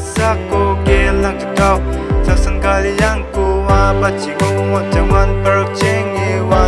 sa ko ge lang cha sang kali yang ku wa ba chi ngu wa chang wan per cheng e wa